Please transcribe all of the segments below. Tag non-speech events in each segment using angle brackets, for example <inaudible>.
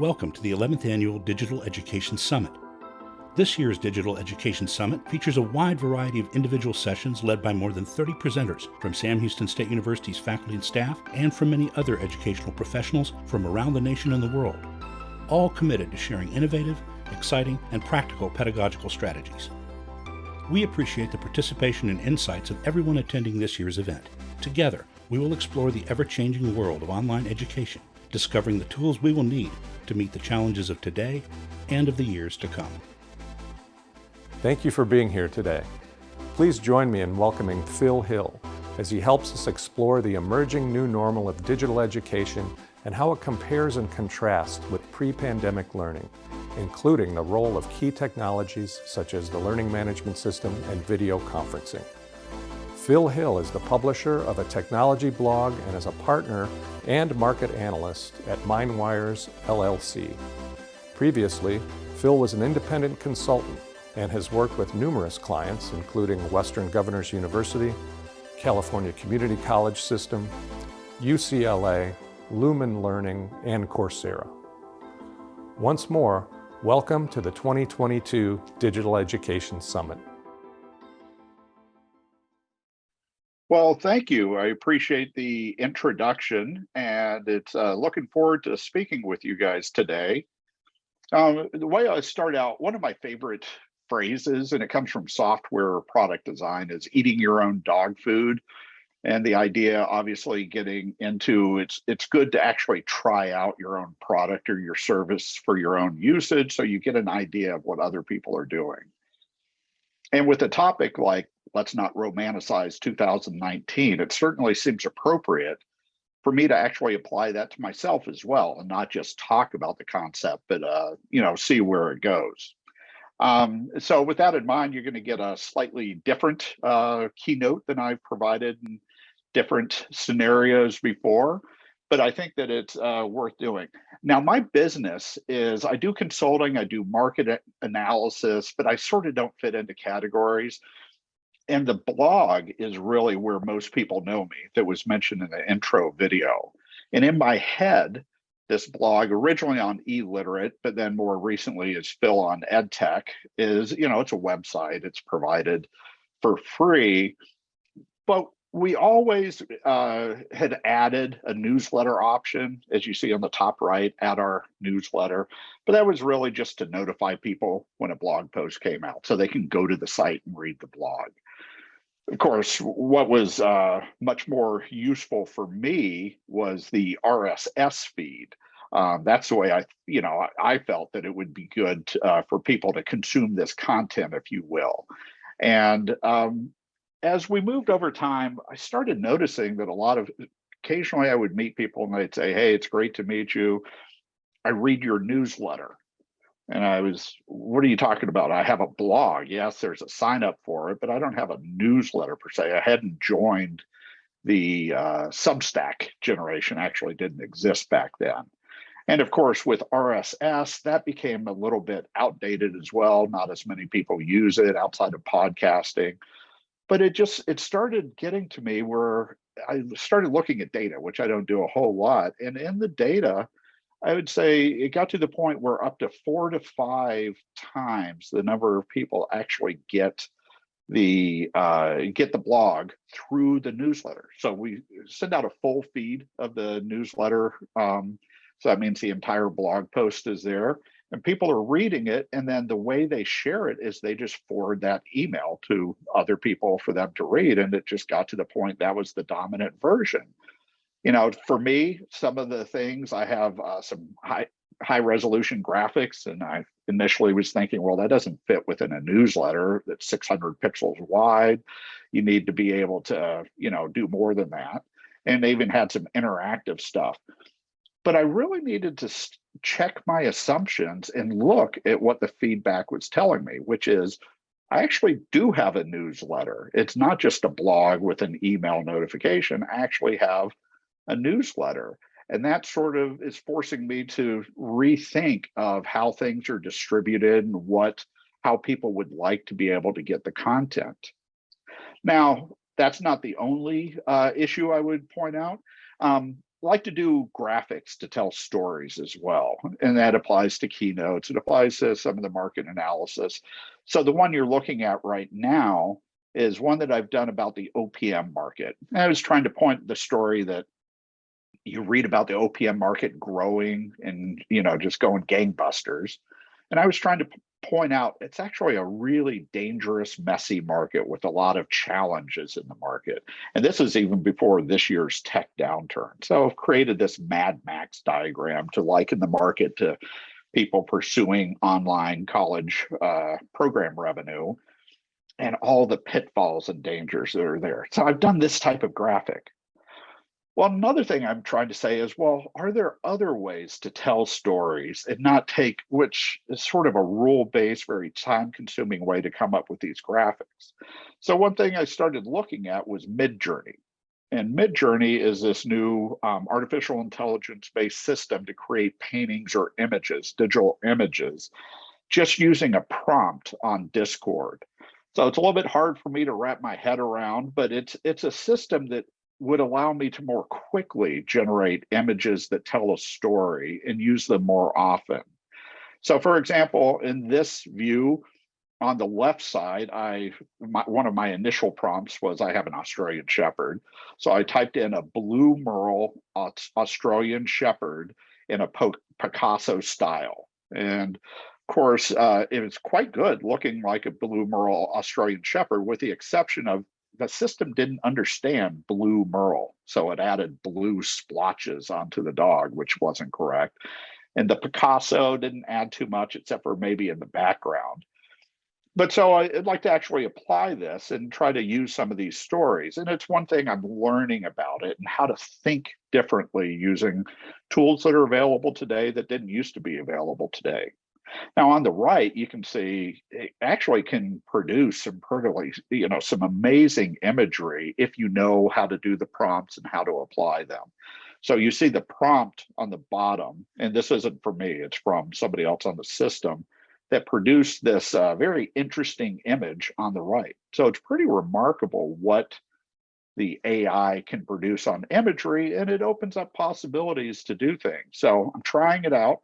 Welcome to the 11th Annual Digital Education Summit. This year's Digital Education Summit features a wide variety of individual sessions led by more than 30 presenters from Sam Houston State University's faculty and staff and from many other educational professionals from around the nation and the world, all committed to sharing innovative, exciting, and practical pedagogical strategies. We appreciate the participation and insights of everyone attending this year's event. Together, we will explore the ever-changing world of online education, discovering the tools we will need to meet the challenges of today and of the years to come. Thank you for being here today. Please join me in welcoming Phil Hill as he helps us explore the emerging new normal of digital education and how it compares and contrasts with pre-pandemic learning, including the role of key technologies such as the learning management system and video conferencing. Phil Hill is the publisher of a technology blog and is a partner and market analyst at MindWires LLC. Previously, Phil was an independent consultant and has worked with numerous clients, including Western Governors University, California Community College System, UCLA, Lumen Learning, and Coursera. Once more, welcome to the 2022 Digital Education Summit. Well, thank you. I appreciate the introduction and it's uh, looking forward to speaking with you guys today. Um, the way I start out, one of my favorite phrases, and it comes from software product design, is eating your own dog food. And the idea, obviously, getting into it's it's good to actually try out your own product or your service for your own usage, so you get an idea of what other people are doing. And with a topic like let's not romanticize 2019, it certainly seems appropriate for me to actually apply that to myself as well and not just talk about the concept, but uh, you know, see where it goes. Um, so with that in mind, you're going to get a slightly different uh, keynote than I've provided in different scenarios before, but I think that it's uh, worth doing. Now, my business is I do consulting, I do market analysis, but I sort of don't fit into categories and the blog is really where most people know me that was mentioned in the intro video. And in my head, this blog originally on e-literate, but then more recently is Phil on EdTech is, you know, it's a website, it's provided for free, but we always uh, had added a newsletter option, as you see on the top right, at our newsletter. But that was really just to notify people when a blog post came out so they can go to the site and read the blog of course, what was uh, much more useful for me was the RSS feed. Um, that's the way I, you know, I, I felt that it would be good uh, for people to consume this content, if you will. And um, as we moved over time, I started noticing that a lot of, occasionally I would meet people and they'd say, hey, it's great to meet you. I read your newsletter. And I was, what are you talking about? I have a blog. Yes, there's a sign up for it, but I don't have a newsletter per se. I hadn't joined the uh, Substack generation, actually didn't exist back then. And of course, with RSS, that became a little bit outdated as well. Not as many people use it outside of podcasting. But it just, it started getting to me where I started looking at data, which I don't do a whole lot. And in the data, I would say it got to the point where up to four to five times the number of people actually get the uh, get the blog through the newsletter. So we send out a full feed of the newsletter. Um, so that means the entire blog post is there and people are reading it. And then the way they share it is they just forward that email to other people for them to read. And it just got to the point that was the dominant version you know, for me, some of the things I have uh, some high high resolution graphics, and I initially was thinking, well, that doesn't fit within a newsletter that's 600 pixels wide. You need to be able to, you know, do more than that. And they even had some interactive stuff. But I really needed to check my assumptions and look at what the feedback was telling me, which is I actually do have a newsletter. It's not just a blog with an email notification. I actually have a newsletter. And that sort of is forcing me to rethink of how things are distributed and what how people would like to be able to get the content. Now, that's not the only uh, issue I would point out. Um, like to do graphics to tell stories as well. And that applies to keynotes. It applies to some of the market analysis. So the one you're looking at right now is one that I've done about the OPM market. And I was trying to point the story that you read about the OPM market growing and, you know, just going gangbusters. And I was trying to point out it's actually a really dangerous, messy market with a lot of challenges in the market. And this is even before this year's tech downturn. So I've created this Mad Max diagram to liken the market to people pursuing online college uh, program revenue and all the pitfalls and dangers that are there. So I've done this type of graphic. Well, another thing I'm trying to say is, well, are there other ways to tell stories and not take, which is sort of a rule-based, very time-consuming way to come up with these graphics. So one thing I started looking at was Midjourney. And Midjourney is this new um, artificial intelligence-based system to create paintings or images, digital images, just using a prompt on Discord. So it's a little bit hard for me to wrap my head around, but it's it's a system that would allow me to more quickly generate images that tell a story and use them more often. So for example, in this view, on the left side, I my, one of my initial prompts was I have an Australian Shepherd. So I typed in a blue merle Australian Shepherd in a Picasso style. And of course, uh, it was quite good looking like a blue merle Australian Shepherd with the exception of the system didn't understand blue merle. So it added blue splotches onto the dog, which wasn't correct. And the Picasso didn't add too much except for maybe in the background. But so I'd like to actually apply this and try to use some of these stories. And it's one thing I'm learning about it and how to think differently using tools that are available today that didn't used to be available today. Now on the right, you can see it actually can produce some pretty, you know, some amazing imagery if you know how to do the prompts and how to apply them. So you see the prompt on the bottom, and this isn't for me, it's from somebody else on the system that produced this uh, very interesting image on the right. So it's pretty remarkable what the AI can produce on imagery, and it opens up possibilities to do things. So I'm trying it out.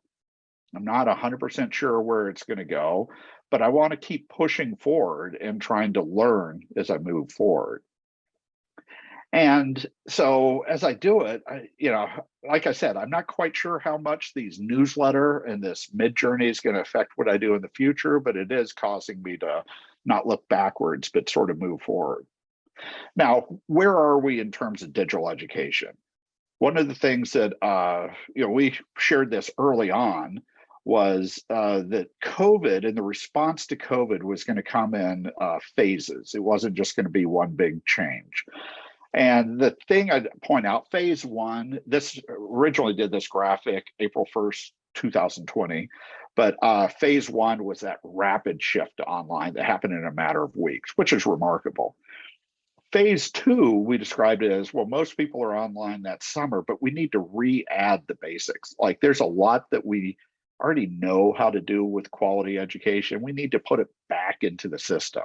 I'm not 100% sure where it's going to go, but I want to keep pushing forward and trying to learn as I move forward. And so as I do it, I, you know, like I said, I'm not quite sure how much these newsletter and this Midjourney is going to affect what I do in the future, but it is causing me to not look backwards, but sort of move forward. Now, where are we in terms of digital education? One of the things that, uh, you know, we shared this early on was uh, that COVID and the response to COVID was going to come in uh, phases. It wasn't just going to be one big change. And the thing I'd point out, phase one, this originally did this graphic April 1st, 2020, but uh, phase one was that rapid shift to online that happened in a matter of weeks, which is remarkable. Phase two, we described it as, well, most people are online that summer, but we need to re-add the basics. Like there's a lot that we already know how to do with quality education. We need to put it back into the system.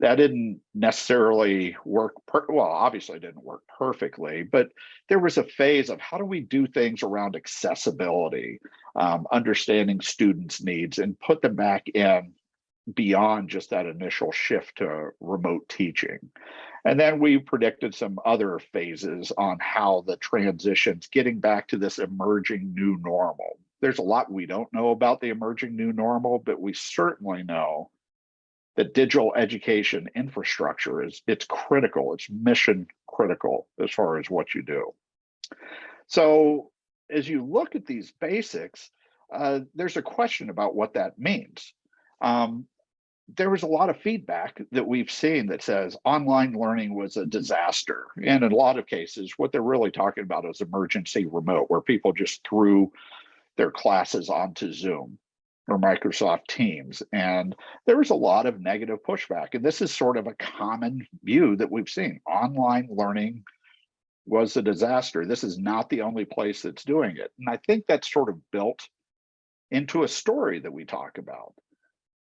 That didn't necessarily work, well, obviously didn't work perfectly, but there was a phase of how do we do things around accessibility, um, understanding students' needs and put them back in beyond just that initial shift to remote teaching. And then we predicted some other phases on how the transitions, getting back to this emerging new normal, there's a lot we don't know about the emerging new normal, but we certainly know that digital education infrastructure is it's critical, it's mission critical as far as what you do. So as you look at these basics, uh, there's a question about what that means. Um, there was a lot of feedback that we've seen that says online learning was a disaster. And in a lot of cases, what they're really talking about is emergency remote, where people just threw their classes onto Zoom or Microsoft Teams. And there was a lot of negative pushback. And this is sort of a common view that we've seen. Online learning was a disaster. This is not the only place that's doing it. And I think that's sort of built into a story that we talk about.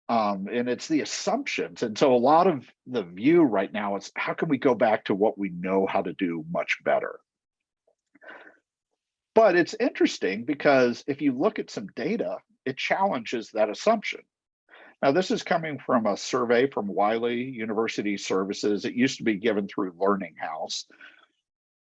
Um, and it's the assumptions. And so a lot of the view right now is how can we go back to what we know how to do much better? But it's interesting because if you look at some data, it challenges that assumption. Now, this is coming from a survey from Wiley University Services. It used to be given through Learning House.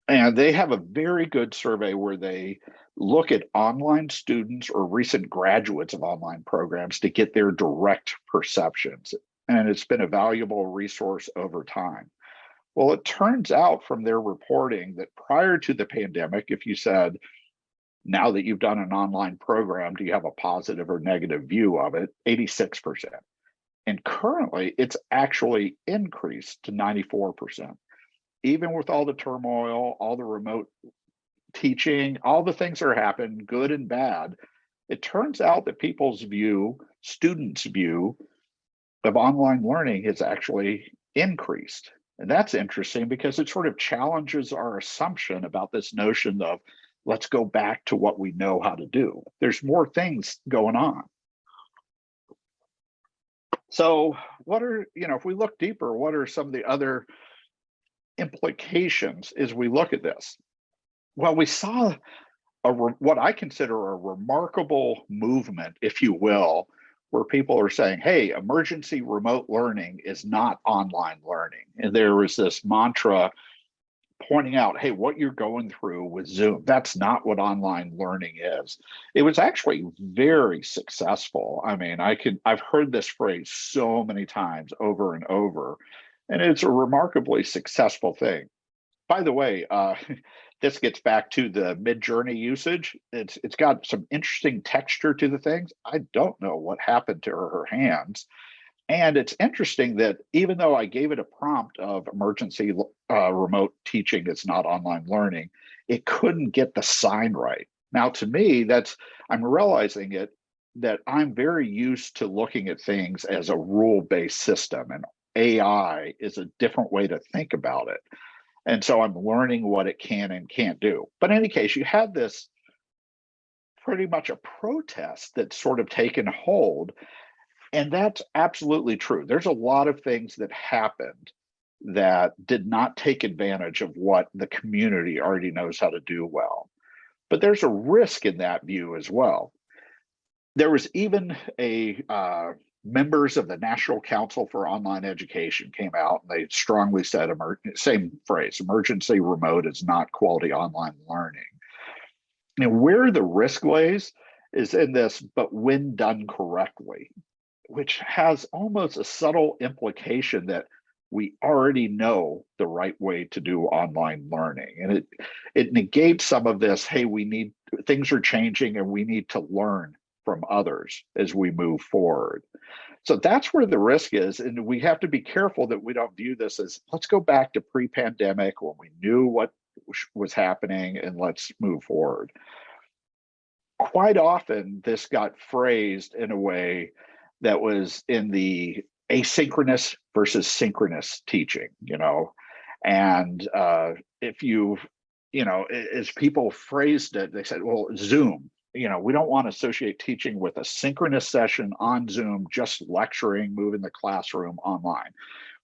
And they have a very good survey where they look at online students or recent graduates of online programs to get their direct perceptions. And it's been a valuable resource over time. Well, it turns out from their reporting that prior to the pandemic, if you said, now that you've done an online program, do you have a positive or negative view of it? 86%. And currently, it's actually increased to 94%. Even with all the turmoil, all the remote teaching, all the things that are happening, good and bad, it turns out that people's view, students' view of online learning has actually increased. And that's interesting because it sort of challenges our assumption about this notion of let's go back to what we know how to do. There's more things going on. So what are, you know, if we look deeper, what are some of the other implications as we look at this? Well, we saw a what I consider a remarkable movement, if you will, where people are saying, hey, emergency remote learning is not online learning. And there was this mantra pointing out, hey, what you're going through with Zoom, that's not what online learning is. It was actually very successful. I mean, I can I've heard this phrase so many times over and over, and it's a remarkably successful thing. By the way, uh, <laughs> this gets back to the Midjourney usage. It's it's got some interesting texture to the things. I don't know what happened to her, her hands. And it's interesting that even though I gave it a prompt of emergency uh, remote teaching, it's not online learning, it couldn't get the sign right. Now, to me, that's I'm realizing it that I'm very used to looking at things as a rule-based system, and AI is a different way to think about it. And so I'm learning what it can and can't do. But in any case, you had this pretty much a protest that's sort of taken hold and that's absolutely true. There's a lot of things that happened that did not take advantage of what the community already knows how to do well. But there's a risk in that view as well. There was even a uh, members of the National Council for Online Education came out and they strongly said, same phrase, emergency remote is not quality online learning. And where the risk lays is in this, but when done correctly which has almost a subtle implication that we already know the right way to do online learning and it it negates some of this hey we need things are changing and we need to learn from others as we move forward. So that's where the risk is and we have to be careful that we don't view this as let's go back to pre-pandemic when we knew what was happening and let's move forward. Quite often this got phrased in a way that was in the asynchronous versus synchronous teaching, you know. And uh, if you, you know, as people phrased it, they said, well, Zoom, you know, we don't want to associate teaching with a synchronous session on Zoom, just lecturing, moving the classroom online,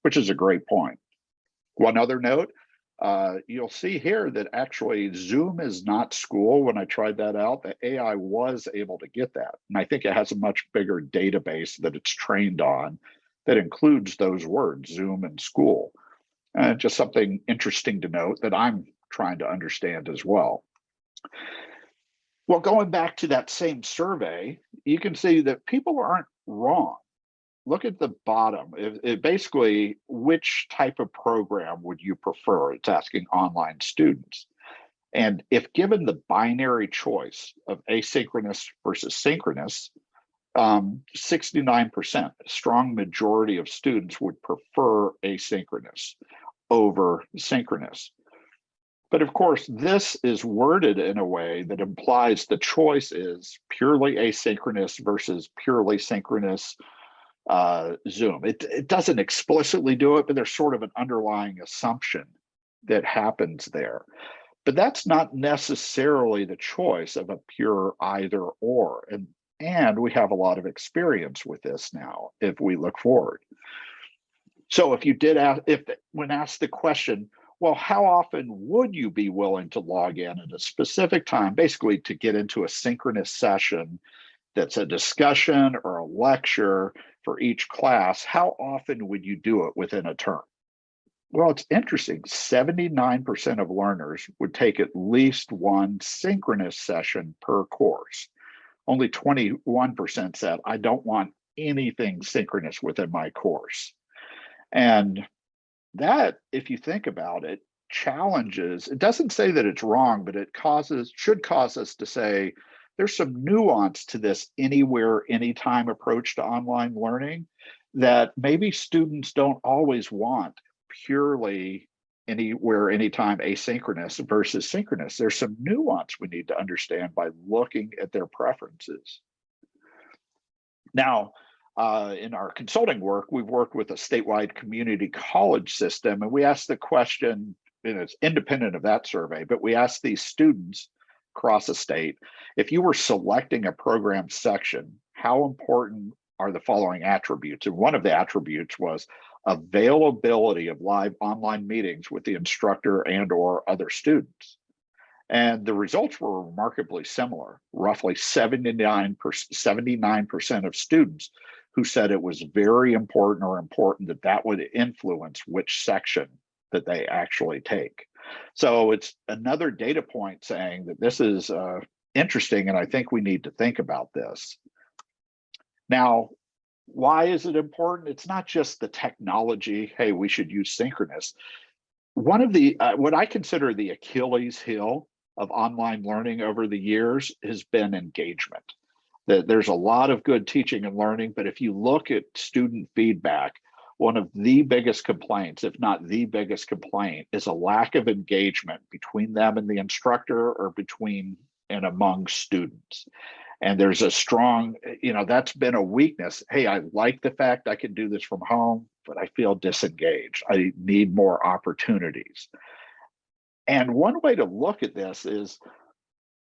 which is a great point. One other note, uh, you'll see here that actually Zoom is not school. When I tried that out, the AI was able to get that. And I think it has a much bigger database that it's trained on that includes those words, Zoom and school. Uh, just something interesting to note that I'm trying to understand as well. Well, going back to that same survey, you can see that people aren't wrong look at the bottom. It, it basically, which type of program would you prefer? It's asking online students. And if given the binary choice of asynchronous versus synchronous, 69%, um, a strong majority of students would prefer asynchronous over synchronous. But of course, this is worded in a way that implies the choice is purely asynchronous versus purely synchronous uh, Zoom. It, it doesn't explicitly do it, but there's sort of an underlying assumption that happens there. But that's not necessarily the choice of a pure either or. And, and we have a lot of experience with this now if we look forward. So if you did ask, if when asked the question, well, how often would you be willing to log in at a specific time, basically to get into a synchronous session that's a discussion or a lecture for each class? How often would you do it within a term? Well, it's interesting. 79% of learners would take at least one synchronous session per course. Only 21% said, I don't want anything synchronous within my course. And that, if you think about it, challenges, it doesn't say that it's wrong, but it causes, should cause us to say, there's some nuance to this anywhere, anytime approach to online learning that maybe students don't always want purely anywhere, anytime asynchronous versus synchronous. There's some nuance we need to understand by looking at their preferences. Now, uh, in our consulting work, we've worked with a statewide community college system, and we asked the question, and it's independent of that survey, but we asked these students across the state, if you were selecting a program section, how important are the following attributes? And one of the attributes was availability of live online meetings with the instructor and or other students. And the results were remarkably similar. Roughly 79%, 79% of students who said it was very important or important that that would influence which section that they actually take. So it's another data point saying that this is uh, interesting and I think we need to think about this. Now, why is it important? It's not just the technology, hey, we should use synchronous. One of the, uh, what I consider the Achilles heel of online learning over the years has been engagement. That there's a lot of good teaching and learning, but if you look at student feedback, one of the biggest complaints, if not the biggest complaint, is a lack of engagement between them and the instructor or between and among students. And there's a strong you know that's been a weakness. Hey i like the fact i can do this from home but i feel disengaged. I need more opportunities. And one way to look at this is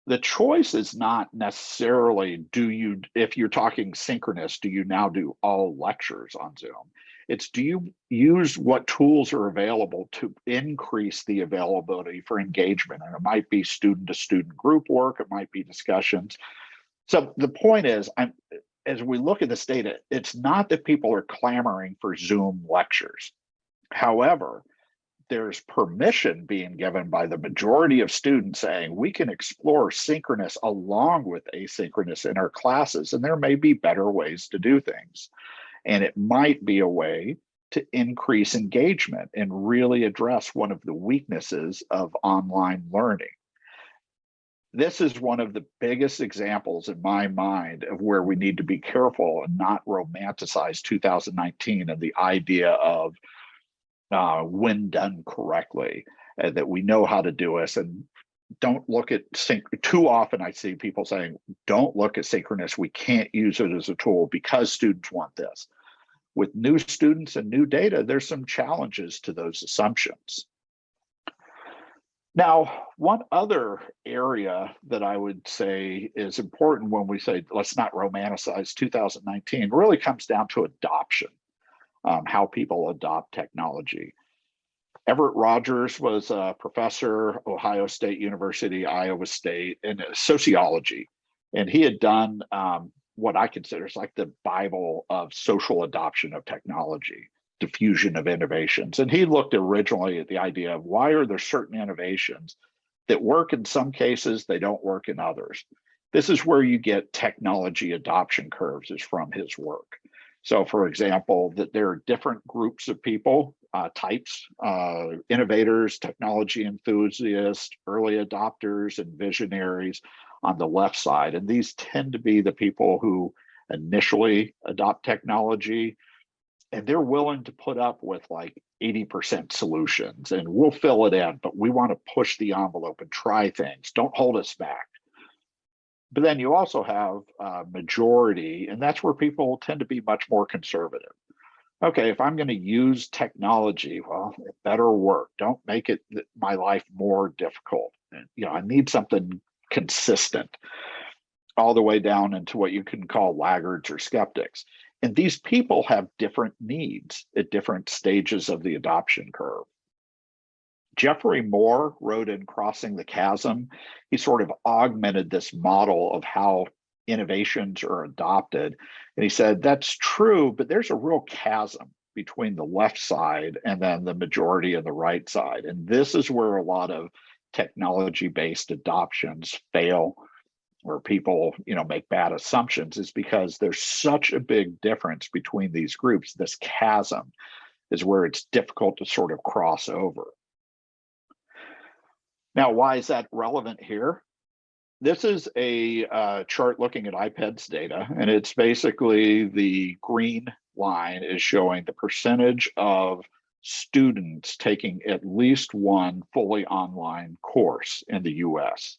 the choice is not necessarily do you if you're talking synchronous do you now do all lectures on zoom? It's do you use what tools are available to increase the availability for engagement? And it might be student to student group work it might be discussions. So the point is, I'm, as we look at this data, it's not that people are clamoring for Zoom lectures. However, there's permission being given by the majority of students saying we can explore synchronous along with asynchronous in our classes, and there may be better ways to do things. And it might be a way to increase engagement and really address one of the weaknesses of online learning this is one of the biggest examples in my mind of where we need to be careful and not romanticize 2019 and the idea of uh, when done correctly, uh, that we know how to do this and don't look at sync too often I see people saying, don't look at synchronous. We can't use it as a tool because students want this. With new students and new data, there's some challenges to those assumptions. Now, one other area that I would say is important when we say let's not romanticize 2019 really comes down to adoption, um, how people adopt technology. Everett Rogers was a professor, Ohio State University, Iowa State, in sociology. And he had done um, what I consider is like the Bible of social adoption of technology diffusion of innovations. And he looked originally at the idea of why are there certain innovations that work in some cases, they don't work in others. This is where you get technology adoption curves is from his work. So for example, that there are different groups of people, uh, types, uh, innovators, technology enthusiasts, early adopters, and visionaries on the left side. And these tend to be the people who initially adopt technology, and they're willing to put up with like 80% solutions and we'll fill it in, but we want to push the envelope and try things. Don't hold us back. But then you also have a majority, and that's where people tend to be much more conservative. Okay, if I'm going to use technology, well, it better work. Don't make it my life more difficult. You know, I need something consistent all the way down into what you can call laggards or skeptics. And these people have different needs at different stages of the adoption curve. Geoffrey Moore wrote in Crossing the Chasm, he sort of augmented this model of how innovations are adopted. And he said, that's true, but there's a real chasm between the left side and then the majority of the right side. And this is where a lot of technology-based adoptions fail where people you know make bad assumptions is because there's such a big difference between these groups this chasm is where it's difficult to sort of cross over now why is that relevant here this is a uh, chart looking at IPEDS data and it's basically the green line is showing the percentage of students taking at least one fully online course in the US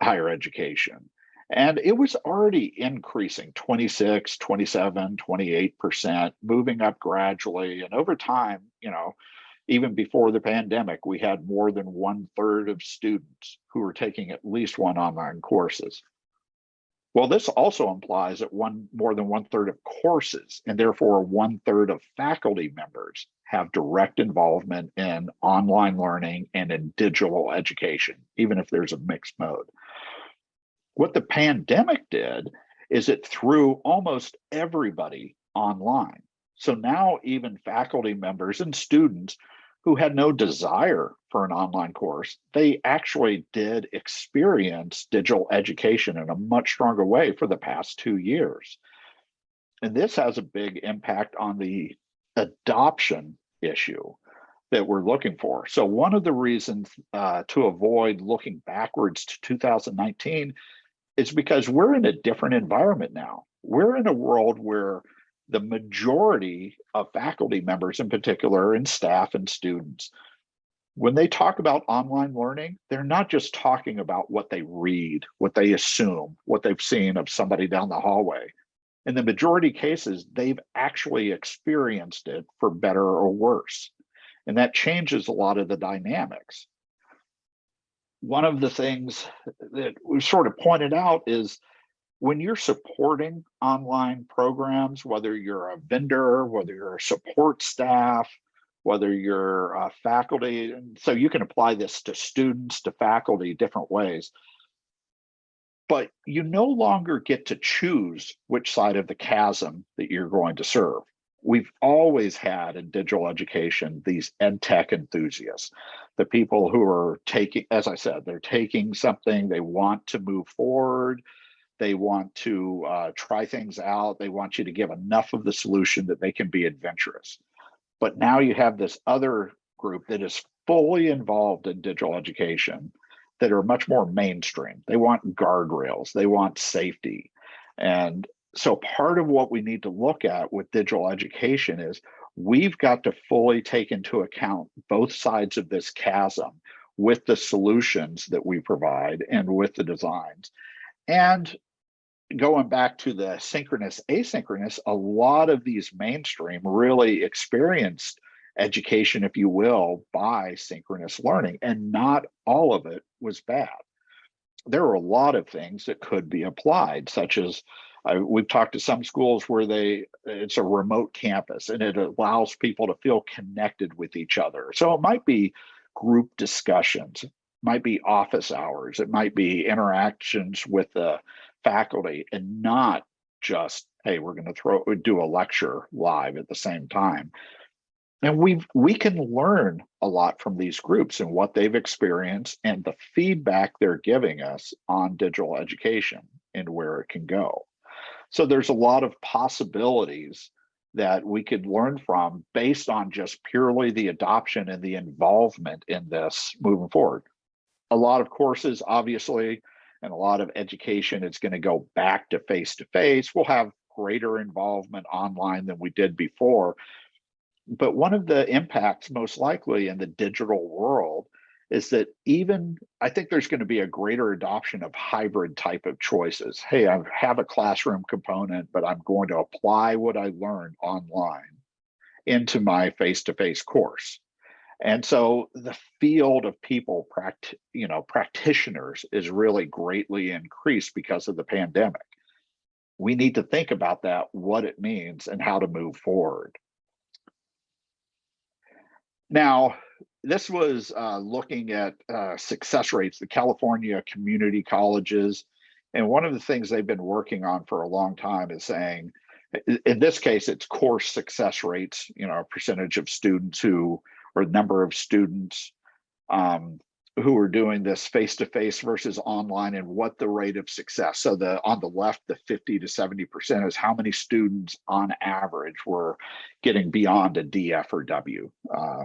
higher education. And it was already increasing 26, 27, 28%, moving up gradually. And over time, you know, even before the pandemic, we had more than one third of students who were taking at least one online courses. Well, this also implies that one more than one third of courses and therefore one third of faculty members have direct involvement in online learning and in digital education, even if there's a mixed mode. What the pandemic did is it threw almost everybody online. So now even faculty members and students who had no desire for an online course, they actually did experience digital education in a much stronger way for the past two years. And this has a big impact on the adoption issue that we're looking for. So one of the reasons uh, to avoid looking backwards to 2019 is because we're in a different environment now. We're in a world where the majority of faculty members in particular and staff and students, when they talk about online learning, they're not just talking about what they read, what they assume, what they've seen of somebody down the hallway in the majority cases, they've actually experienced it for better or worse. And that changes a lot of the dynamics. One of the things that we've sort of pointed out is when you're supporting online programs, whether you're a vendor, whether you're a support staff, whether you're a faculty, and so you can apply this to students, to faculty, different ways but you no longer get to choose which side of the chasm that you're going to serve. We've always had in digital education these ed tech enthusiasts, the people who are taking, as I said, they're taking something, they want to move forward, they want to uh, try things out, they want you to give enough of the solution that they can be adventurous. But now you have this other group that is fully involved in digital education that are much more mainstream. They want guardrails, they want safety. And so part of what we need to look at with digital education is we've got to fully take into account both sides of this chasm with the solutions that we provide and with the designs. And going back to the synchronous asynchronous, a lot of these mainstream really experienced education, if you will, by synchronous learning, and not all of it was bad. There are a lot of things that could be applied, such as uh, we've talked to some schools where they it's a remote campus and it allows people to feel connected with each other. So it might be group discussions, might be office hours, it might be interactions with the faculty, and not just hey, we're going to throw do a lecture live at the same time. And we we can learn a lot from these groups and what they've experienced and the feedback they're giving us on digital education and where it can go. So there's a lot of possibilities that we could learn from based on just purely the adoption and the involvement in this moving forward. A lot of courses obviously and a lot of education is going to go back to face to face we'll have greater involvement online than we did before but one of the impacts most likely in the digital world is that even I think there's going to be a greater adoption of hybrid type of choices. Hey, I have a classroom component, but I'm going to apply what I learned online into my face-to-face -face course. And so the field of people, you know, practitioners is really greatly increased because of the pandemic. We need to think about that, what it means and how to move forward. Now, this was uh, looking at uh, success rates, the California community colleges. And one of the things they've been working on for a long time is saying, in this case, it's course success rates, you know, a percentage of students who, or number of students um, who are doing this face-to-face versus online and what the rate of success. So the on the left, the 50 to 70% is how many students on average were getting beyond a DF or W. Uh,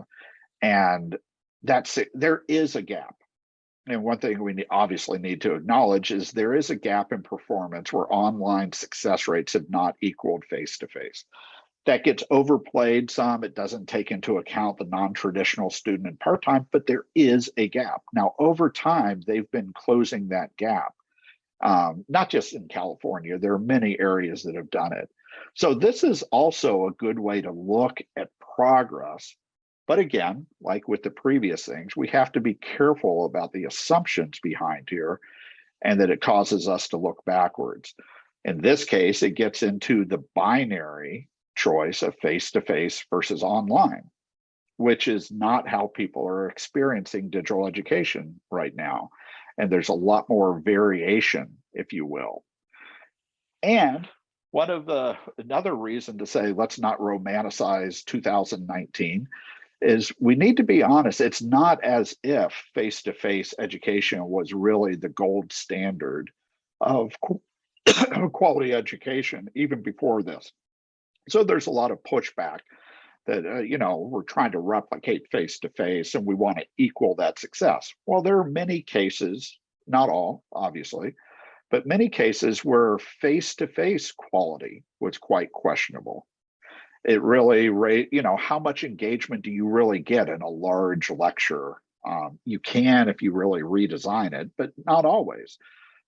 and that's it. There is a gap. And one thing we obviously need to acknowledge is there is a gap in performance where online success rates have not equaled face-to-face. That gets overplayed some. It doesn't take into account the non-traditional student and part-time, but there is a gap. Now, over time, they've been closing that gap. Um, not just in California, there are many areas that have done it. So this is also a good way to look at progress but again, like with the previous things, we have to be careful about the assumptions behind here and that it causes us to look backwards. In this case, it gets into the binary choice of face-to-face versus online, which is not how people are experiencing digital education right now. And there's a lot more variation, if you will. And one of the another reason to say let's not romanticize 2019 is we need to be honest. It's not as if face-to-face education was really the gold standard of <coughs> quality education even before this. So there's a lot of pushback that, uh, you know, we're trying to replicate face-to-face and we want to equal that success. Well, there are many cases, not all, obviously, but many cases where face-to-face -face quality was quite questionable. It really rate you know how much engagement do you really get in a large lecture? Um, you can if you really redesign it but not always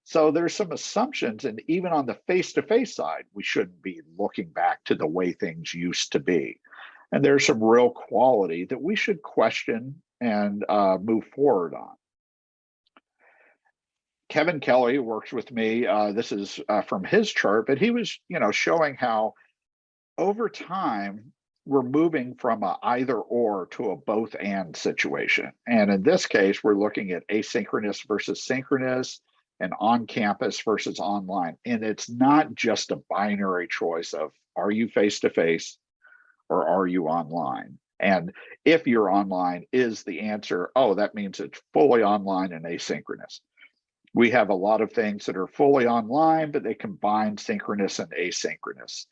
so there's some assumptions and even on the face-to-face -face side we shouldn't be looking back to the way things used to be and there's some real quality that we should question and uh, move forward on Kevin Kelly works with me. Uh, this is uh, from his chart, but he was, you know, showing how over time, we're moving from a either or to a both and situation. And in this case, we're looking at asynchronous versus synchronous and on campus versus online. And it's not just a binary choice of are you face to face or are you online? And if you're online, is the answer, oh, that means it's fully online and asynchronous. We have a lot of things that are fully online, but they combine synchronous and asynchronous.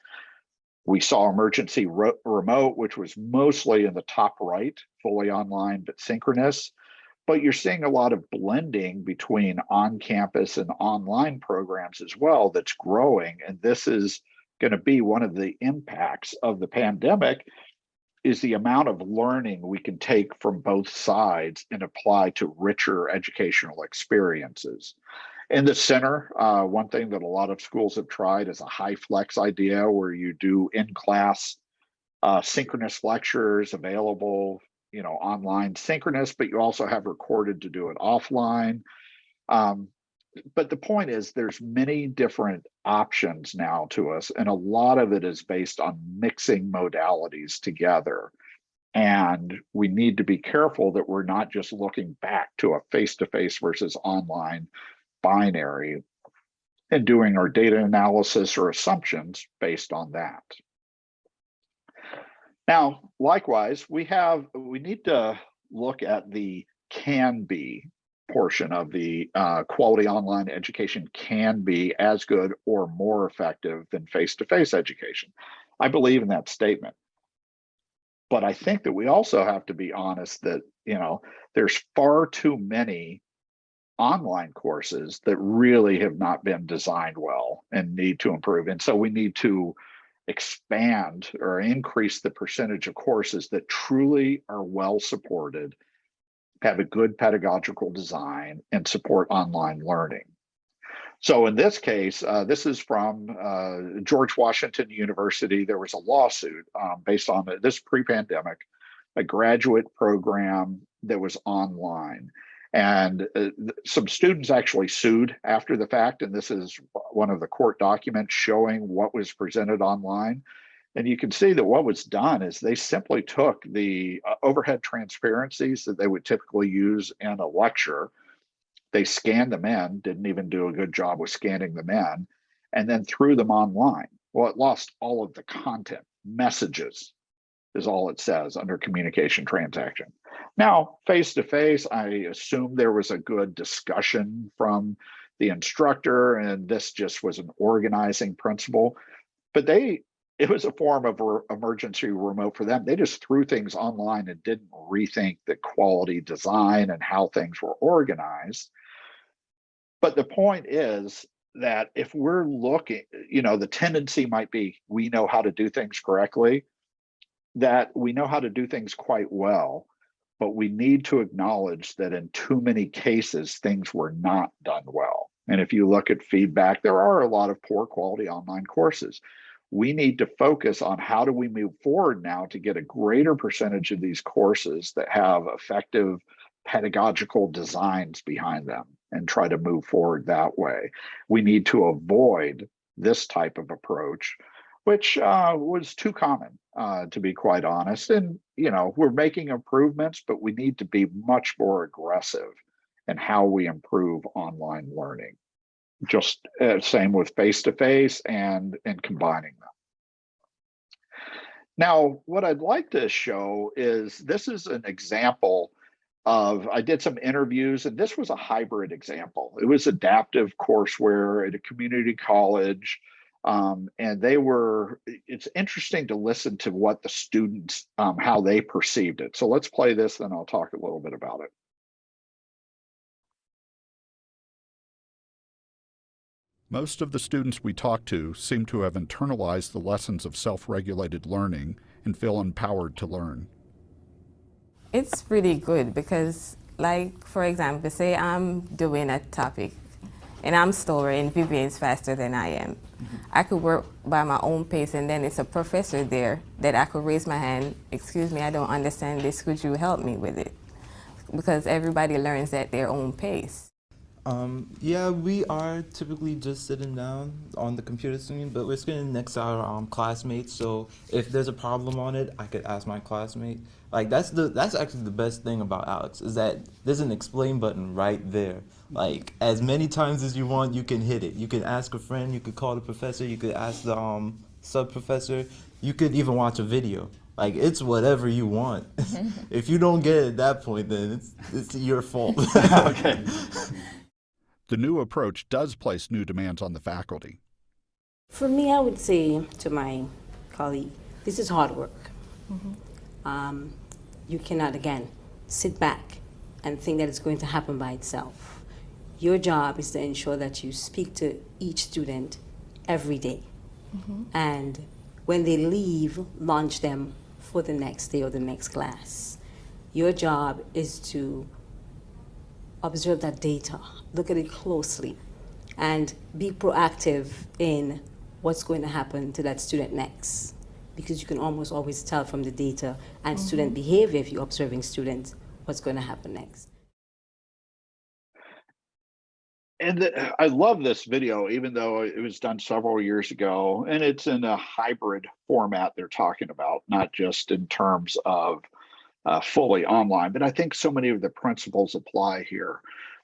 We saw emergency remote, which was mostly in the top right, fully online, but synchronous. But you're seeing a lot of blending between on-campus and online programs as well that's growing. And this is going to be one of the impacts of the pandemic is the amount of learning we can take from both sides and apply to richer educational experiences. In the center, uh, one thing that a lot of schools have tried is a HyFlex idea where you do in-class uh, synchronous lectures available, you know, online synchronous, but you also have recorded to do it offline. Um, but the point is there's many different options now to us, and a lot of it is based on mixing modalities together. And we need to be careful that we're not just looking back to a face-to-face -face versus online binary and doing our data analysis or assumptions based on that. Now, likewise, we have, we need to look at the can be portion of the uh, quality online education can be as good or more effective than face-to-face -face education. I believe in that statement. But I think that we also have to be honest that, you know, there's far too many online courses that really have not been designed well and need to improve. And so we need to expand or increase the percentage of courses that truly are well supported, have a good pedagogical design, and support online learning. So in this case, uh, this is from uh, George Washington University. There was a lawsuit um, based on this pre-pandemic, a graduate program that was online. And uh, some students actually sued after the fact, and this is one of the court documents showing what was presented online. And you can see that what was done is they simply took the uh, overhead transparencies that they would typically use in a lecture. They scanned them in, didn't even do a good job with scanning them in, and then threw them online. Well, it lost all of the content, messages is all it says under communication transaction. Now, face to face, I assume there was a good discussion from the instructor, and this just was an organizing principle. But they, it was a form of emergency remote for them. They just threw things online and didn't rethink the quality design and how things were organized. But the point is that if we're looking, you know, the tendency might be we know how to do things correctly, that we know how to do things quite well, but we need to acknowledge that in too many cases, things were not done well. And if you look at feedback, there are a lot of poor quality online courses. We need to focus on how do we move forward now to get a greater percentage of these courses that have effective pedagogical designs behind them and try to move forward that way. We need to avoid this type of approach, which uh, was too common, uh, to be quite honest. And, you know, we're making improvements, but we need to be much more aggressive in how we improve online learning. Just uh, same with face-to-face -face and, and combining them. Now, what I'd like to show is this is an example of I did some interviews and this was a hybrid example. It was adaptive courseware at a community college. Um, and they were, it's interesting to listen to what the students, um, how they perceived it. So let's play this, then I'll talk a little bit about it. Most of the students we talk to seem to have internalized the lessons of self-regulated learning and feel empowered to learn. It's pretty good because, like, for example, say I'm doing a topic and I'm slower and Vivian is faster than I am. Mm -hmm. I could work by my own pace and then it's a professor there that I could raise my hand, excuse me, I don't understand this, could you help me with it? Because everybody learns at their own pace. Um, yeah, we are typically just sitting down on the computer screen, but we're sitting next to our um, classmates. So if there's a problem on it, I could ask my classmate. Like that's the that's actually the best thing about ALEKS is that there's an explain button right there. Like as many times as you want, you can hit it. You can ask a friend. You could call the professor. You could ask the um, sub professor. You could even watch a video. Like it's whatever you want. <laughs> if you don't get it at that point, then it's it's your fault. <laughs> okay. The new approach does place new demands on the faculty. For me, I would say to my colleague, this is hard work. Mm -hmm. um, you cannot, again, sit back and think that it's going to happen by itself. Your job is to ensure that you speak to each student every day. Mm -hmm. And when they leave, launch them for the next day or the next class. Your job is to observe that data, look at it closely, and be proactive in what's going to happen to that student next. Because you can almost always tell from the data and mm -hmm. student behavior if you're observing students what's going to happen next. And the, I love this video, even though it was done several years ago, and it's in a hybrid format they're talking about, not just in terms of uh, fully online, but I think so many of the principles apply here.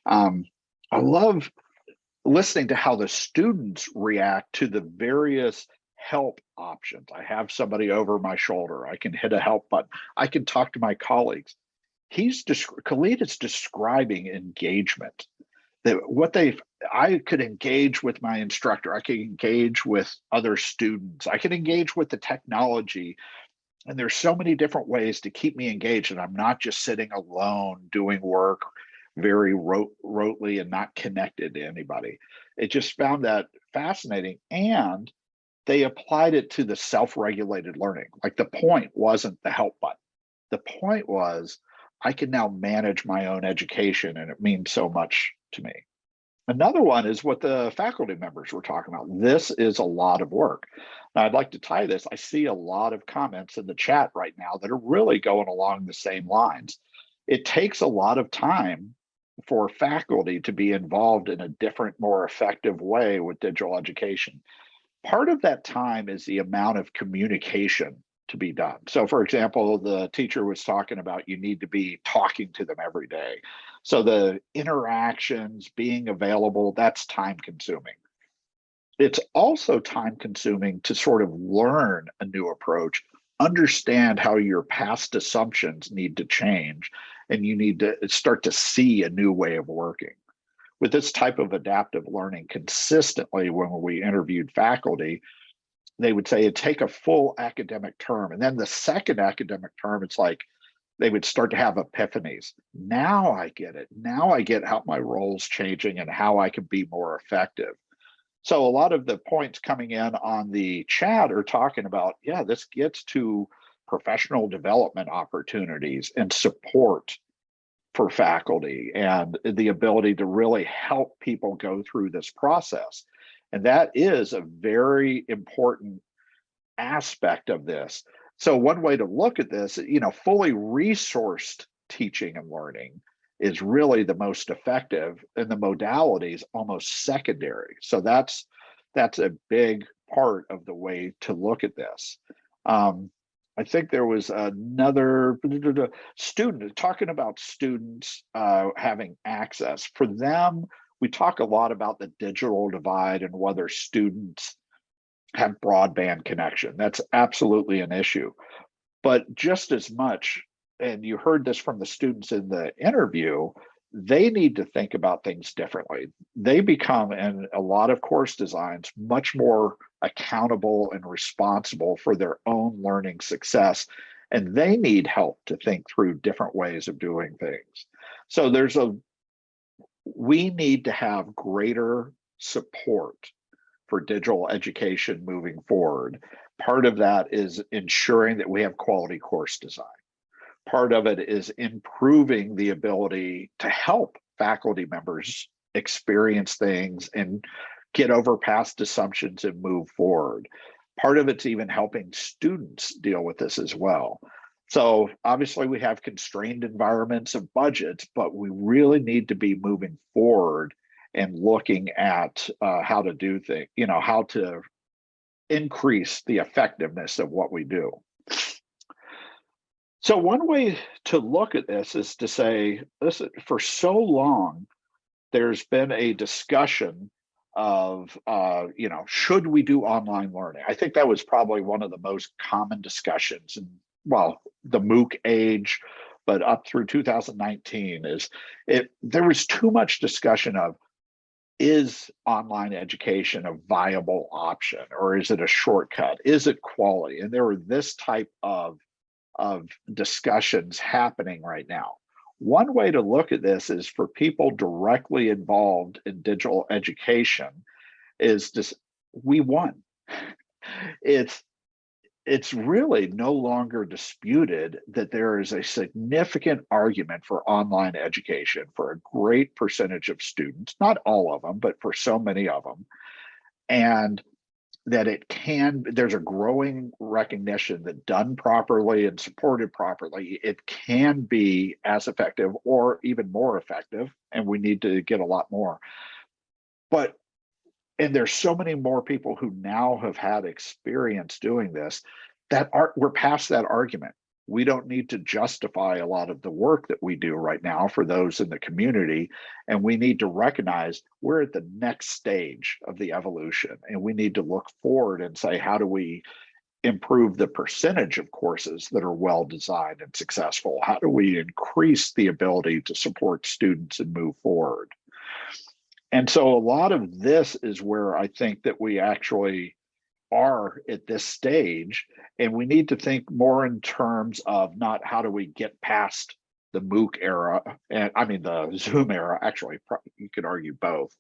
Um, I love listening to how the students react to the various help options. I have somebody over my shoulder. I can hit a help button. I can talk to my colleagues. He's Khalid is describing engagement. That what they I could engage with my instructor. I could engage with other students. I could engage with the technology. And there's so many different ways to keep me engaged and i'm not just sitting alone doing work very rote, rotely and not connected to anybody. It just found that fascinating and they applied it to the self-regulated learning. Like the point wasn't the help button. The point was i can now manage my own education and it means so much to me Another one is what the faculty members were talking about. This is a lot of work. Now, I'd like to tie this. I see a lot of comments in the chat right now that are really going along the same lines. It takes a lot of time for faculty to be involved in a different, more effective way with digital education. Part of that time is the amount of communication to be done. So for example, the teacher was talking about you need to be talking to them every day. So the interactions, being available, that's time consuming. It's also time consuming to sort of learn a new approach, understand how your past assumptions need to change, and you need to start to see a new way of working. With this type of adaptive learning consistently, when we interviewed faculty, they would say take a full academic term. And then the second academic term, it's like they would start to have epiphanies. Now I get it. Now I get how my role's changing and how I can be more effective. So a lot of the points coming in on the chat are talking about, yeah, this gets to professional development opportunities and support for faculty and the ability to really help people go through this process. And that is a very important aspect of this. So one way to look at this, you know, fully resourced teaching and learning is really the most effective and the modalities almost secondary. So that's that's a big part of the way to look at this. Um, I think there was another student talking about students uh, having access. For them, we talk a lot about the digital divide and whether students have broadband connection. That's absolutely an issue. But just as much, and you heard this from the students in the interview, they need to think about things differently. They become, in a lot of course designs, much more accountable and responsible for their own learning success. And they need help to think through different ways of doing things. So there's a, we need to have greater support for digital education moving forward. Part of that is ensuring that we have quality course design. Part of it is improving the ability to help faculty members experience things and get over past assumptions and move forward. Part of it's even helping students deal with this as well. So obviously we have constrained environments of budgets, but we really need to be moving forward and looking at uh, how to do things, you know, how to increase the effectiveness of what we do. So one way to look at this is to say, listen, for so long, there's been a discussion of, uh, you know, should we do online learning? I think that was probably one of the most common discussions in, well, the MOOC age, but up through 2019 is it, there was too much discussion of, is online education a viable option or is it a shortcut? Is it quality? And there are this type of, of discussions happening right now. One way to look at this is for people directly involved in digital education is just, we won. <laughs> It's, it's really no longer disputed that there is a significant argument for online education for a great percentage of students, not all of them, but for so many of them. And that it can, there's a growing recognition that done properly and supported properly, it can be as effective or even more effective. And we need to get a lot more. But, and there's so many more people who now have had experience doing this that are, we're past that argument we don't need to justify a lot of the work that we do right now for those in the community. And we need to recognize we're at the next stage of the evolution and we need to look forward and say, how do we improve the percentage of courses that are well designed and successful? How do we increase the ability to support students and move forward? And so a lot of this is where I think that we actually are at this stage. And we need to think more in terms of not how do we get past the MOOC era, and I mean the Zoom era, actually, you could argue both,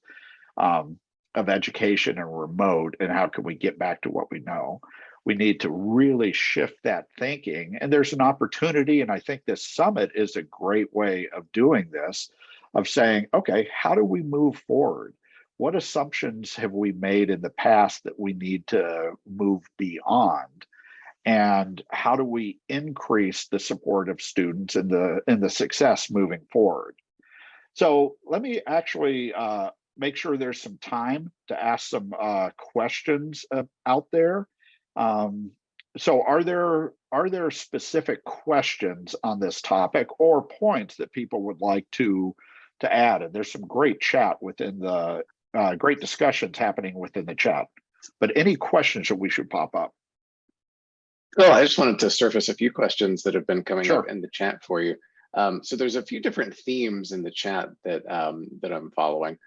um, of education and remote, and how can we get back to what we know? We need to really shift that thinking. And there's an opportunity, and I think this summit is a great way of doing this, of saying, okay, how do we move forward? what assumptions have we made in the past that we need to move beyond? And how do we increase the support of students and the, and the success moving forward? So let me actually uh, make sure there's some time to ask some uh, questions uh, out there. Um, so are there are there specific questions on this topic or points that people would like to to add? And there's some great chat within the uh, great discussions happening within the chat. But any questions that we should pop up? Well, I just wanted to surface a few questions that have been coming Sure. up in the chat for you. Um, so there's a few different themes in the chat that um, that I'm following.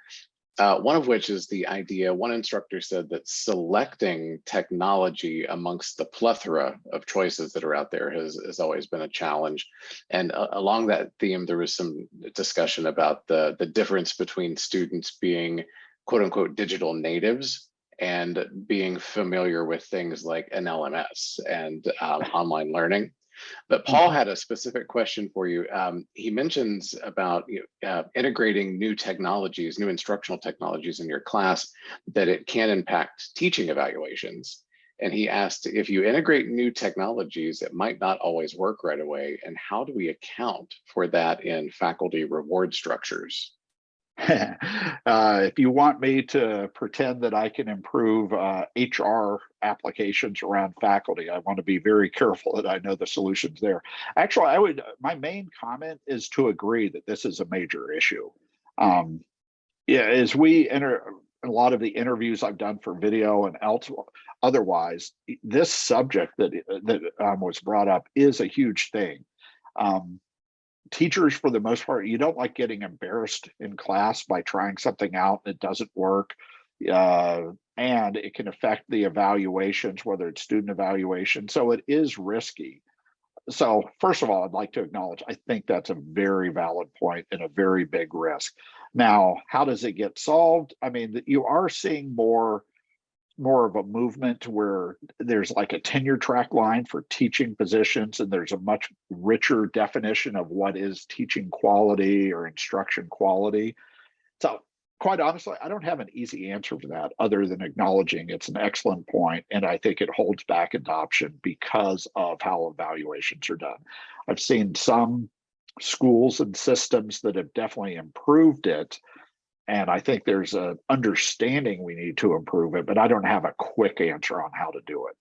Uh, one of which is the idea, one instructor said that selecting technology amongst the plethora of choices that are out there has, has always been a challenge. And uh, along that theme, there was some discussion about the, the difference between students being quote unquote digital natives and being familiar with things like an LMS and um, <laughs> online learning. But Paul had a specific question for you. Um, he mentions about you know, uh, integrating new technologies, new instructional technologies in your class, that it can impact teaching evaluations. And he asked if you integrate new technologies, it might not always work right away. And how do we account for that in faculty reward structures? <laughs> uh, if you want me to pretend that I can improve uh, HR applications around faculty, I want to be very careful that I know the solutions there. Actually, I would, my main comment is to agree that this is a major issue. Um, yeah, as we enter a lot of the interviews I've done for video and else, otherwise, this subject that that um, was brought up is a huge thing. Um, teachers for the most part you don't like getting embarrassed in class by trying something out that doesn't work uh, and it can affect the evaluations whether it's student evaluation. So it is risky. So first of all i'd like to acknowledge i think that's a very valid point and a very big risk. Now how does it get solved? I mean you are seeing more more of a movement where there's like a tenure track line for teaching positions and there's a much richer definition of what is teaching quality or instruction quality. So quite honestly, I don't have an easy answer for that other than acknowledging it's an excellent point and I think it holds back adoption because of how evaluations are done. I've seen some schools and systems that have definitely improved it and I think there's a understanding we need to improve it, but I don't have a quick answer on how to do it.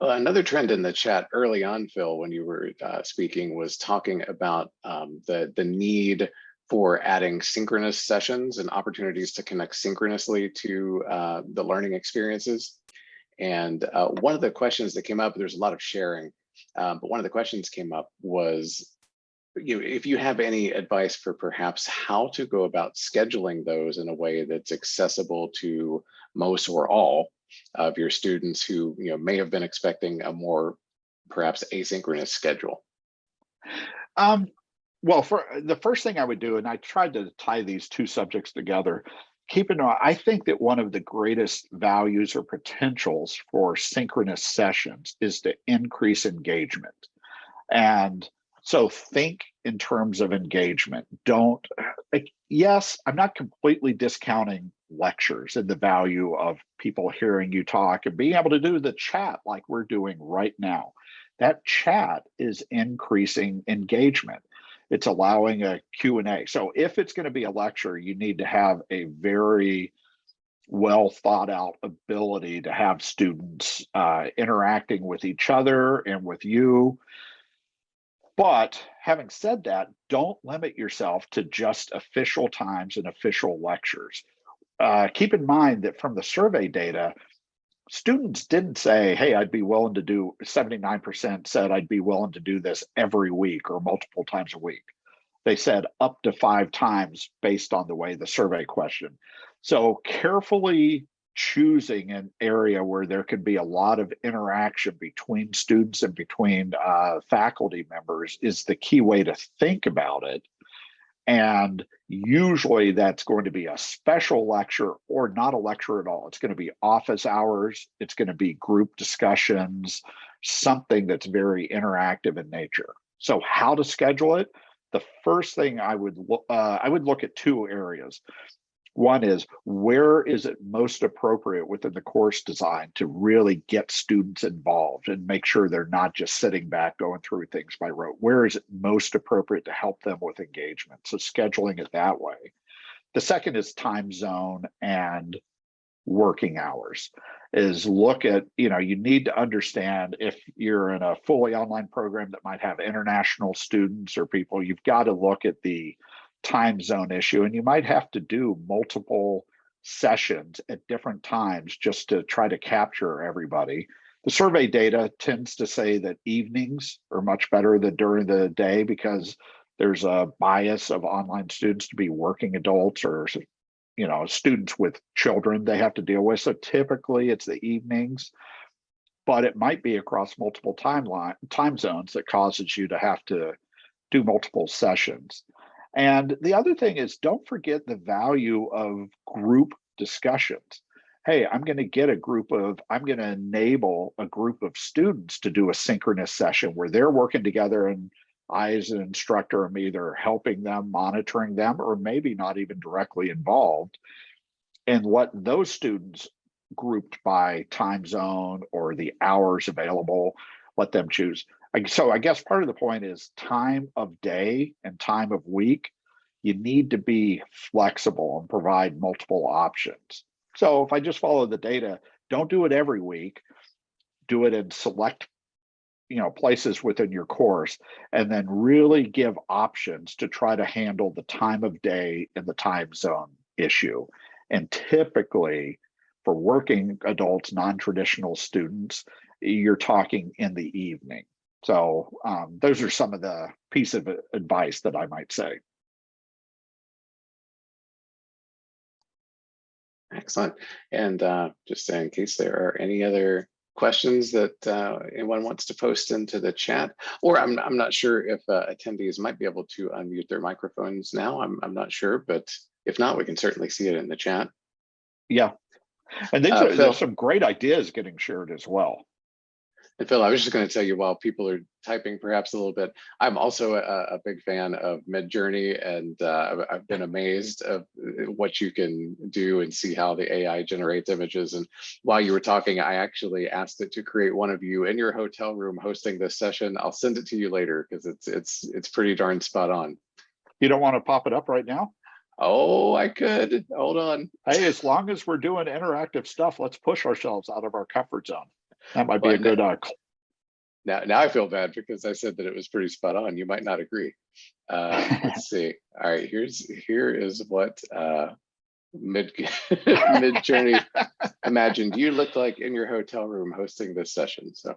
Well, another trend in the chat early on, Phil, when you were uh, speaking, was talking about um, the the need for adding synchronous sessions and opportunities to connect synchronously to uh, the learning experiences. And uh, one of the questions that came up, there's a lot of sharing, um, but one of the questions came up was you know, if you have any advice for perhaps how to go about scheduling those in a way that's accessible to most or all of your students who you know may have been expecting a more perhaps asynchronous schedule. Um, well, for the first thing I would do, and I tried to tie these two subjects together, keep in mind, I think that one of the greatest values or potentials for synchronous sessions is to increase engagement. And so think in terms of engagement. Don't, like, yes, I'm not completely discounting lectures and the value of people hearing you talk and being able to do the chat like we're doing right now. That chat is increasing engagement. It's allowing a Q&A. So if it's going to be a lecture, you need to have a very well thought out ability to have students uh, interacting with each other and with you but having said that, don't limit yourself to just official times and official lectures. Uh, keep in mind that from the survey data, students didn't say, hey, I'd be willing to do, 79% said I'd be willing to do this every week or multiple times a week. They said up to five times based on the way the survey question. So carefully choosing an area where there can be a lot of interaction between students and between uh, faculty members is the key way to think about it. And usually that's going to be a special lecture or not a lecture at all. It's going to be office hours. It's going to be group discussions, something that's very interactive in nature. So how to schedule it? The first thing I would uh, I would look at two areas. One is where is it most appropriate within the course design to really get students involved and make sure they're not just sitting back going through things by rote? Where is it most appropriate to help them with engagement? So scheduling it that way. The second is time zone and working hours is look at, you know, you need to understand if you're in a fully online program that might have international students or people, you've got to look at the time zone issue and you might have to do multiple sessions at different times just to try to capture everybody. The survey data tends to say that evenings are much better than during the day because there's a bias of online students to be working adults or you know students with children they have to deal with so typically it's the evenings but it might be across multiple timeline time zones that causes you to have to do multiple sessions and the other thing is don't forget the value of group discussions hey i'm going to get a group of i'm going to enable a group of students to do a synchronous session where they're working together and I, as an instructor, am either helping them, monitoring them, or maybe not even directly involved. And what those students grouped by time zone or the hours available, let them choose. So I guess part of the point is time of day and time of week. You need to be flexible and provide multiple options. So if I just follow the data, don't do it every week. Do it in select you know places within your course and then really give options to try to handle the time of day and the time zone issue and typically for working adults non-traditional students you're talking in the evening so um, those are some of the piece of advice that i might say excellent and uh, just in case there are any other questions that uh, anyone wants to post into the chat, or I'm, I'm not sure if uh, attendees might be able to unmute their microphones now. I'm, I'm not sure, but if not, we can certainly see it in the chat. Yeah, and these Uh, are, there's some great ideas getting shared as well. And Phil, I was just going to tell you while people are typing perhaps a little bit, I'm also a, a big fan of Midjourney and uh, I've- been amazed of uh, what you can do and see how the AI generates images. And while you were talking, I actually asked it to create one of you in your hotel room hosting this session. I'll send it to you later because it's it's it's pretty darn spot on. You don't want to pop it up right now? Oh, I could. Hold on. Hey, as long as we're doing interactive stuff, let's push ourselves out of our comfort zone. That might be a good uh, Now, now I feel bad because I said that it was pretty spot on. You might not agree. Uh, let's <laughs> see. All right, here's here is what uh, mid <laughs> Midjourney <laughs> imagined you look like in your hotel room hosting this session. So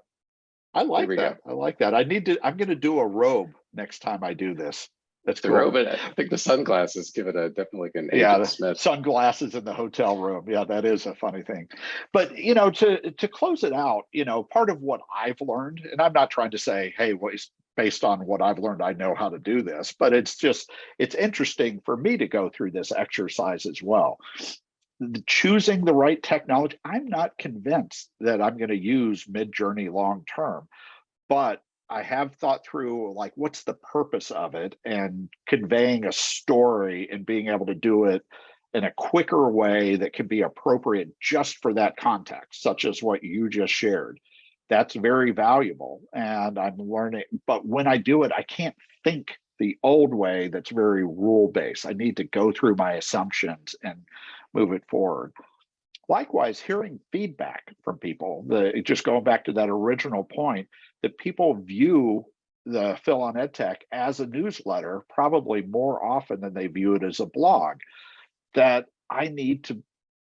I like that. I like that. I need to, I'm gonna do a robe next time I do this. That's the cool. robe, I think the sunglasses give it a definitely like an yeah, the Smith. sunglasses in the hotel room. Yeah, that is a funny thing. But you know, to to close it out, you know, part of what I've learned, and I'm not trying to say, hey, what is based on what I've learned, I know how to do this, but it's just it's interesting for me to go through this exercise as well. The- Choosing the right technology, I'm not convinced that I'm going to use Midjourney long term, but I have thought through like what's the purpose of it and conveying a story and being able to do it in a quicker way that can be appropriate just for that context, such as what you just shared. That's very valuable. And I'm learning, but when I do it, I can't think the old way that's very rule based. I need to go through my assumptions and move it forward. Likewise, hearing feedback from people, the just going back to that original point, that people view the Phil on EdTech as a newsletter probably more often than they view it as a blog. That I need to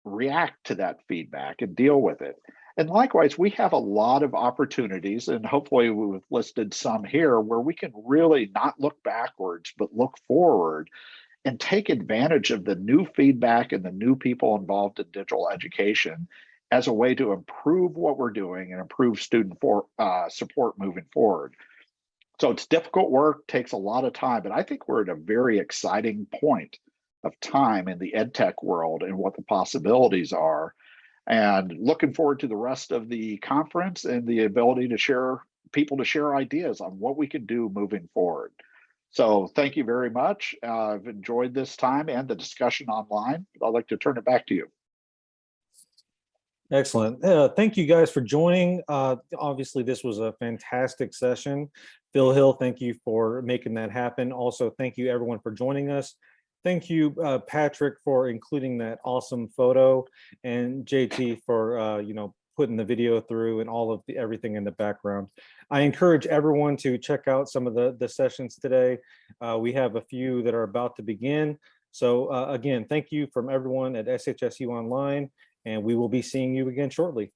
react to that feedback and deal with it. And likewise, we have a lot of opportunities, and hopefully we've listed some here where we can really not look backwards, but look forward and take advantage of the new feedback and the new people involved in digital education as a way to improve what we're doing and improve student for, uh, support moving forward. So it's difficult work, takes a lot of time, but I think we're at a very exciting point of time in the ed tech world and what the possibilities are. And looking forward to the rest of the conference and the ability to share people to share ideas on what we can do moving forward. So thank you very much. Uh, I've enjoyed this time and the discussion online. I'd like to turn it back to you. Excellent. Uh, thank you guys for joining. Uh, obviously, this was a fantastic session. Phil Hill, thank you for making that happen. Also, thank you everyone for joining us. thank you, uh, Patrick, for including that awesome photo and JT for, uh, you know, putting the video through and all of the, everything in the background. I encourage everyone to check out some of the, the sessions today. Uh, we have a few that are about to begin. So uh, again, thank you from everyone at SHSU Online, and we will be seeing you again shortly.